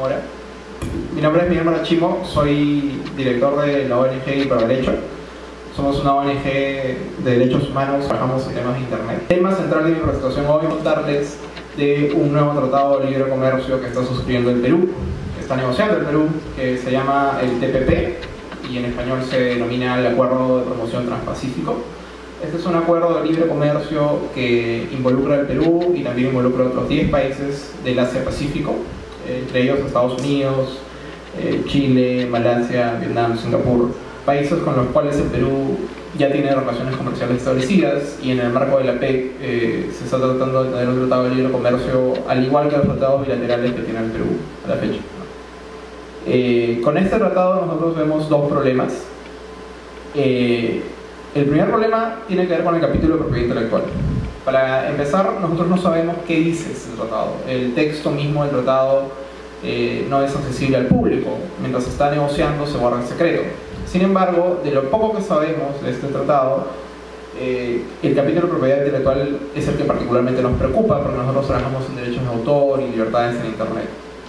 Mora. Mi nombre es Miguel Marachimo, soy director de la ONG Pro Derecho. Somos una ONG de derechos humanos, trabajamos en temas de Internet. El tema central de mi presentación hoy es contarles de un nuevo tratado de libre comercio que está suscribiendo el Perú, que está negociando el Perú, que se llama el TPP y en español se denomina el Acuerdo de Promoción Transpacífico. Este es un acuerdo de libre comercio que involucra al Perú y también involucra a otros 10 países del Asia-Pacífico, entre ellos Estados Unidos, eh, Chile, Malasia, Vietnam, Singapur, países con los cuales el Perú ya tiene relaciones comerciales establecidas y en el marco de la PEC eh, se está tratando de tener un tratado de libre comercio al igual que los tratados bilaterales que tiene el Perú a la fecha. Eh, con este tratado nosotros vemos dos problemas. el primer problema tiene que ver con el capítulo de propiedad intelectual. Para empezar, nosotros no sabemos qué dice este tratado. El texto mismo del tratado eh, no es accesible al público. Mientras se está negociando se guarda en secreto. Sin embargo, de lo poco que sabemos de este tratado, eh, el capítulo de propiedad intelectual es el que particularmente nos preocupa porque nosotros trabajamos en derechos de autor y libertades en Internet.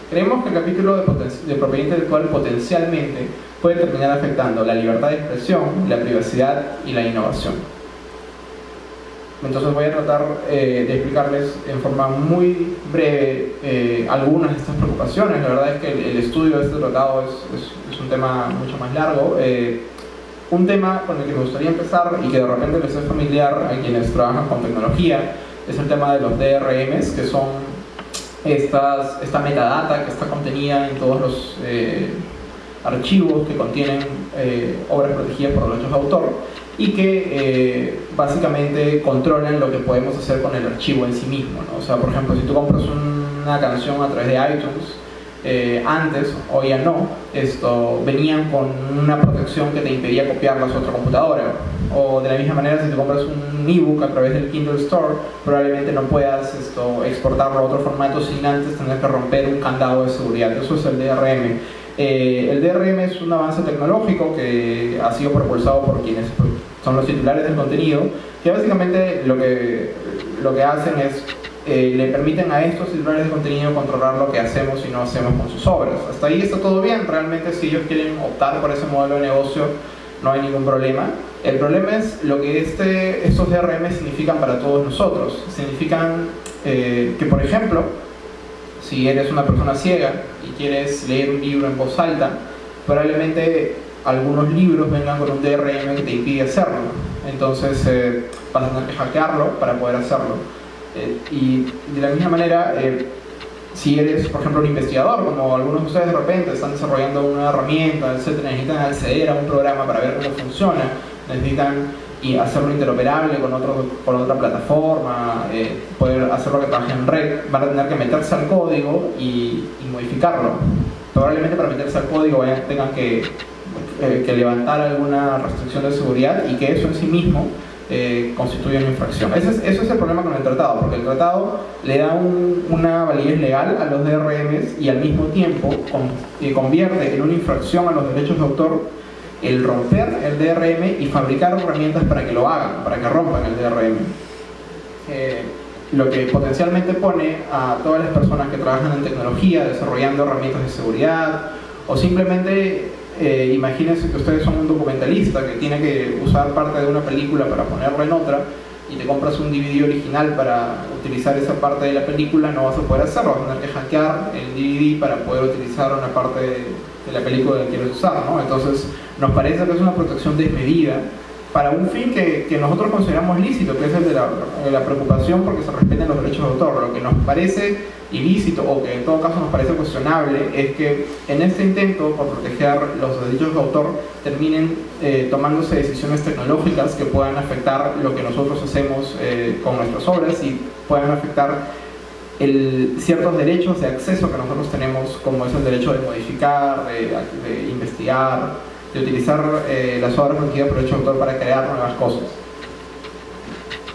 Creemos que el capítulo de propiedad intelectual potencialmente puede terminar afectando la libertad de expresión, la privacidad y la innovación. Entonces voy a tratar eh, de explicarles en forma muy breve eh, algunas de estas preocupaciones. La verdad es que el, estudio de este tratado es, un tema mucho más largo. Eh, un tema con el que me gustaría empezar y que de repente les es familiar a quienes trabajan con tecnología es el tema de los DRMs, que son esta metadata que está contenida en todos los archivos que contienen obras protegidas por derechos de autor y que eh, básicamente controlan lo que podemos hacer con el archivo en sí mismo. O sea, por ejemplo, si tú compras una canción a través de iTunes, eh, antes, o ya no, esto, venían con una protección que te impedía copiarlas a otra computadora. O de la misma manera, si tú compras un ebook a través del Kindle Store, probablemente no puedas esto, exportarlo a otro formato sin antes tener que romper un candado de seguridad. Eso es el DRM. Eh, el DRM es un avance tecnológico que ha sido propulsado por quienes son los titulares del contenido, que básicamente lo que, lo que hacen es, eh, le permiten a estos titulares de contenido controlar lo que hacemos y no hacemos con sus obras. Hasta ahí está todo bien, realmente si ellos quieren optar por ese modelo de negocio no hay ningún problema. El problema es lo que este, estos DRM significan para todos nosotros. Significan eh, que, por ejemplo, si eres una persona ciega y quieres leer un libro en voz alta, probablemente algunos libros vengan con un DRM que te impide hacerlo. Entonces eh, vas a tener que hackearlo para poder hacerlo. Eh, y de la misma manera, eh, si eres, por ejemplo, un investigador, como algunos de ustedes de repente están desarrollando una herramienta, etc., necesitan acceder a un programa para ver cómo funciona, necesitan y hacerlo interoperable con, otro, con otra plataforma, poder hacerlo que trabaje en red, van a tener que meterse al código y, modificarlo. Probablemente para meterse al código tengan que eh, que levantar alguna restricción de seguridad y que eso en sí mismo eh, constituye una infracción. Ese es, eso es el problema con el tratado, porque el tratado le da una validez legal a los DRMs y al mismo tiempo convierte en una infracción a los derechos de autor el romper el DRM y fabricar herramientas para que lo hagan, para que rompan el DRM. Eh, lo que potencialmente pone a todas las personas que trabajan en tecnología desarrollando herramientas de seguridad o simplemente eh, imagínense que ustedes son un documentalista que tiene que usar parte de una película para ponerla en otra y te compras un DVD original para utilizar esa parte de la película, no vas a poder hacerlo, vas a tener que hackear el DVD para poder utilizar una parte de, la película que quieres usar, ¿no? Entonces, nos parece que es una protección desmedida para un fin que, nosotros consideramos lícito, que es el de la, preocupación porque se respeten los derechos de autor. Lo que nos parece ilícito o que en todo caso nos parece cuestionable es que en este intento por proteger los derechos de autor terminen eh, tomándose decisiones tecnológicas que puedan afectar lo que nosotros hacemos eh, con nuestras obras y puedan afectar ciertos derechos de acceso que nosotros tenemos, como es el derecho de modificar, de investigar, de utilizar eh, las obras protegidas por derecho de autor para crear nuevas cosas.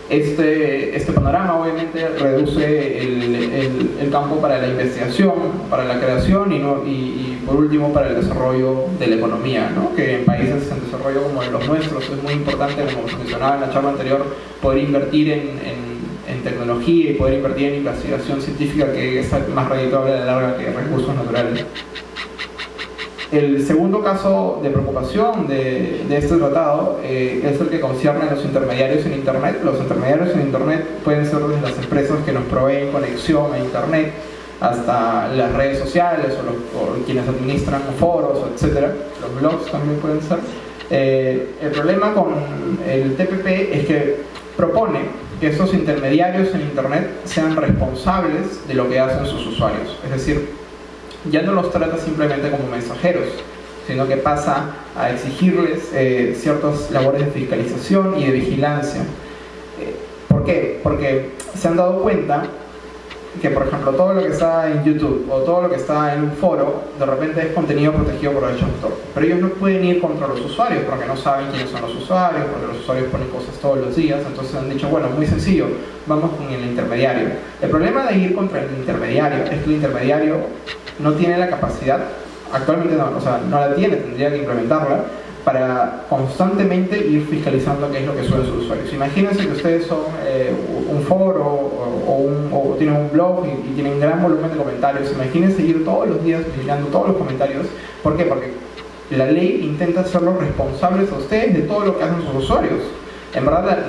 Este, este panorama obviamente reduce el, el, campo para la investigación, para la creación y, no, y, por último para el desarrollo de la economía, ¿no? que en países en desarrollo como los nuestros es muy importante, como mencionaba en la charla anterior, poder invertir en, en, tecnología y poder invertir en investigación científica que es más redituable a la larga que recursos naturales. El segundo caso de preocupación de, este tratado eh, es el que concierne a los intermediarios en Internet. Los intermediarios en Internet pueden ser desde las empresas que nos proveen conexión a Internet hasta las redes sociales o, quienes administran foros, etc. Los blogs también pueden ser. Eh, el problema con el TPP es que propone que esos intermediarios en Internet sean responsables de lo que hacen sus usuarios. Es decir, ya no los trata simplemente como mensajeros, sino que pasa a exigirles eh, ciertas labores de fiscalización y de vigilancia. Eh, ¿Por qué? Porque se han dado cuenta que, por ejemplo, todo lo que está en YouTube o todo lo que está en un foro, de repente es contenido protegido por derechos de autor. Pero ellos no pueden ir contra los usuarios porque no saben quiénes son los usuarios, porque los usuarios ponen cosas todos los días. Entonces han dicho, bueno, muy sencillo, vamos con el intermediario. El problema de ir contra el intermediario es que el intermediario no tiene la capacidad, actualmente no, o sea, no la tiene, tendría que implementarla, para constantemente ir fiscalizando qué es lo que suelen sus usuarios. Imagínense que ustedes son eh, un foro o, tienen un blog y, tienen un gran volumen de comentarios. Imagínense ir todos los días vigilando todos los comentarios. ¿Por qué? Porque la ley intenta hacerlos responsables a ustedes de todo lo que hacen sus usuarios. En verdad,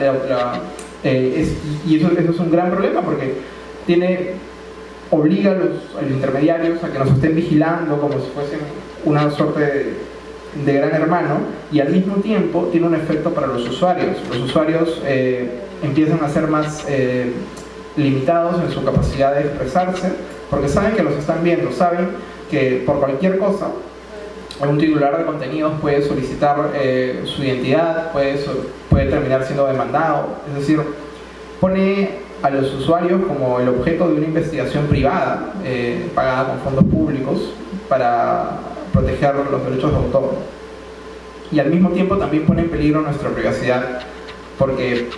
eh, y eso, eso es un gran problema porque tiene obliga a los, intermediarios a que nos estén vigilando como si fuesen una suerte de, gran hermano y al mismo tiempo tiene un efecto para los usuarios. Los usuarios eh, empiezan a ser más eh, limitados en su capacidad de expresarse porque saben que los están viendo, saben que por cualquier cosa un titular de contenidos puede solicitar eh, su identidad, puede, puede terminar siendo demandado, es decir, pone a los usuarios como el objeto de una investigación privada eh, pagada con fondos públicos para proteger los derechos de autor. Y al mismo tiempo también pone en peligro nuestra privacidad porque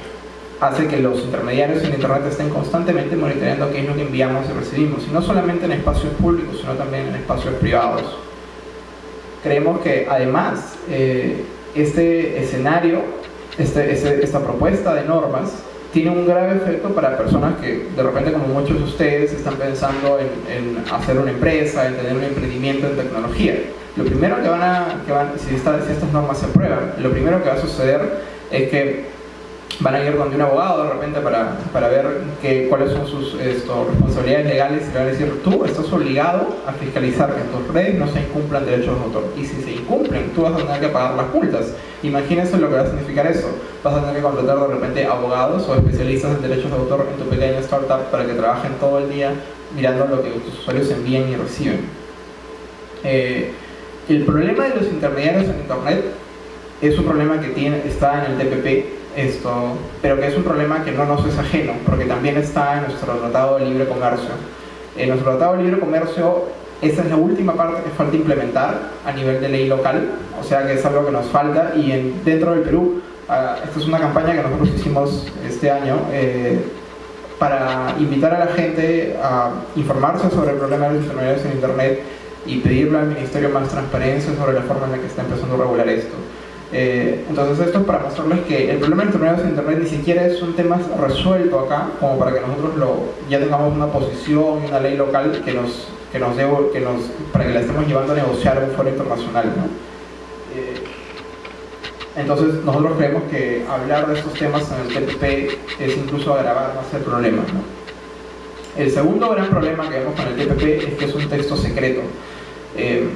hace que los intermediarios en Internet estén constantemente monitoreando qué es lo que enviamos y recibimos, y no solamente en espacios públicos, sino también en espacios privados. Creemos que además eh, este escenario, este, este, esta propuesta de normas tiene un grave efecto para personas que de repente como muchos de ustedes están pensando en, hacer una empresa, en tener un emprendimiento en tecnología. Lo primero que van a, que van, si, si estas normas se aprueban, lo primero que va a suceder es que van a ir con un abogado de repente para, para ver que, cuáles son sus responsabilidades legales y van a decir, tú estás obligado a fiscalizar que en tus redes no se incumplan derechos de autor. Y si se incumplen, tú vas a tener que pagar las multas. Imagínense lo que va a significar eso. Vas a tener que contratar de repente abogados o especialistas en derechos de autor en tu pequeña startup para que trabajen todo el día mirando lo que tus usuarios envían y reciben. Eh, el problema de los intermediarios en Internet es un problema que tiene, está en el TPP esto, pero que es un problema que no nos es ajeno, porque también está en nuestro Tratado de Libre Comercio. En nuestro Tratado de Libre Comercio, esa es la última parte que falta implementar a nivel de ley local, o sea que es algo que nos falta, y en, dentro del Perú, ah, esta es una campaña que nosotros hicimos este año, eh, para invitar a la gente a informarse sobre el problema de los intermediarios en Internet y pedirle al Ministerio más transparencia sobre la forma en la que está empezando a regular esto. Eh, entonces esto es para mostrarles que el problema de internet en internet ni siquiera es un tema resuelto acá, como para que nosotros lo, ya tengamos una posición, una ley local que nos, que nos, debo, que nos para que la estemos llevando a negociar en un foro internacional. Eh, entonces nosotros creemos que hablar de estos temas en el TPP es incluso agravar más el problema. El segundo gran problema que vemos con el TPP es que es un texto secreto. Eh,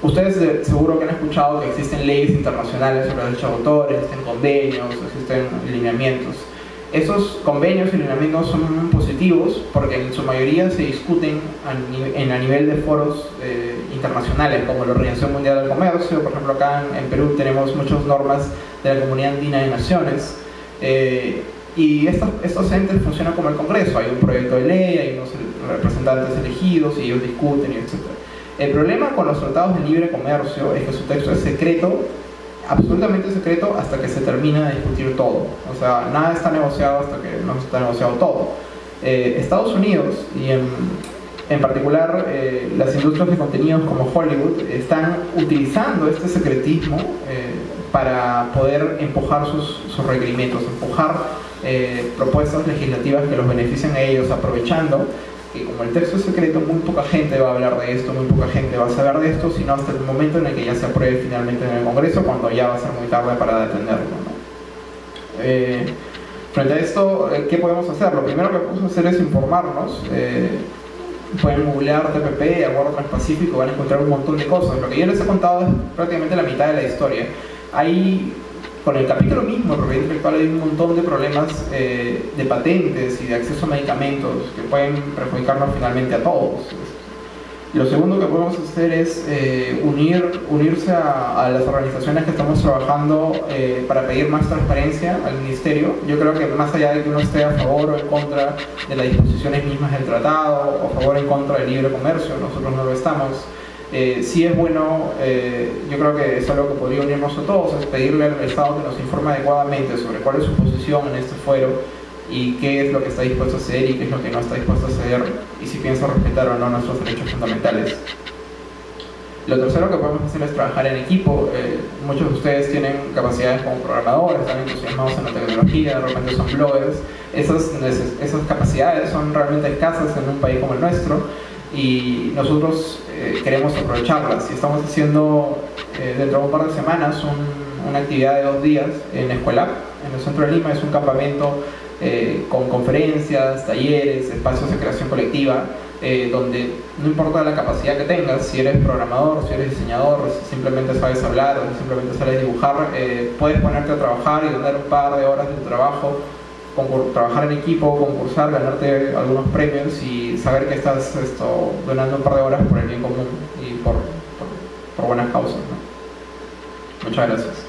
Ustedes seguro que han escuchado que existen leyes internacionales sobre derechos de autor, existen convenios, existen lineamientos. Esos convenios y lineamientos son positivos porque en su mayoría se discuten a, en, a nivel de foros eh, internacionales como la Organización Mundial del Comercio, por ejemplo acá en, Perú tenemos muchas normas de la Comunidad Andina de Naciones eh, y estos, estos entes funcionan como el Congreso, hay un proyecto de ley, hay unos representantes elegidos y ellos discuten y etc. El problema con los tratados de libre comercio es que su texto es secreto, absolutamente secreto, hasta que se termina de discutir todo. O sea, nada está negociado hasta que no está negociado todo. Eh, Estados Unidos y en, particular eh, las industrias de contenidos como Hollywood están utilizando este secretismo eh, para poder empujar sus, sus requerimientos, empujar eh, propuestas legislativas que los beneficien a ellos, aprovechando que como el texto es secreto, muy poca gente va a hablar de esto, muy poca gente va a saber de esto, sino hasta el momento en el que ya se apruebe finalmente en el Congreso, cuando ya va a ser muy tarde para detenerlo. Eh, frente a esto, eh, ¿qué podemos hacer? Lo primero que podemos hacer es informarnos. Eh, pueden googlear TPP, Acuerdo Transpacífico, van a encontrar un montón de cosas. Lo que yo les he contado es prácticamente la mitad de la historia. Hay con el capítulo mismo, el propiedad intelectual, hay un montón de problemas eh, de patentes y de acceso a medicamentos que pueden perjudicarnos finalmente a todos. Lo segundo que podemos hacer es eh, unir, unirse a, las organizaciones que estamos trabajando eh, para pedir más transparencia al Ministerio. Yo creo que más allá de que uno esté a favor o en contra de las disposiciones mismas del tratado, o a favor o en contra del libre comercio, nosotros no lo estamos, eh, sí es bueno, eh, yo creo que es algo que podría unirnos a todos, es pedirle al Estado que nos informe adecuadamente sobre cuál es su posición en este fuero y qué es lo que está dispuesto a hacer y qué es lo que no está dispuesto a hacer y si piensa respetar o no nuestros derechos fundamentales. Lo tercero que podemos hacer es trabajar en equipo. Eh, muchos de ustedes tienen capacidades como programadores, están entusiasmados en la tecnología, de repente son bloggers. Esas, esas capacidades son realmente escasas en un país como el nuestro y nosotros eh, queremos aprovecharlas. Y estamos haciendo eh, dentro de un par de semanas una actividad de dos días en Escuela, en el centro de Lima, es un campamento eh, con conferencias, talleres, espacios de creación colectiva, donde no importa la capacidad que tengas, si eres programador, si eres diseñador, si simplemente sabes hablar o si simplemente sabes dibujar, puedes ponerte a trabajar y tener un par de horas de trabajo trabajar en equipo, concursar, ganarte algunos premios y saber que estás esto, donando un par de horas por el bien común y por, por, buenas causas. Muchas gracias.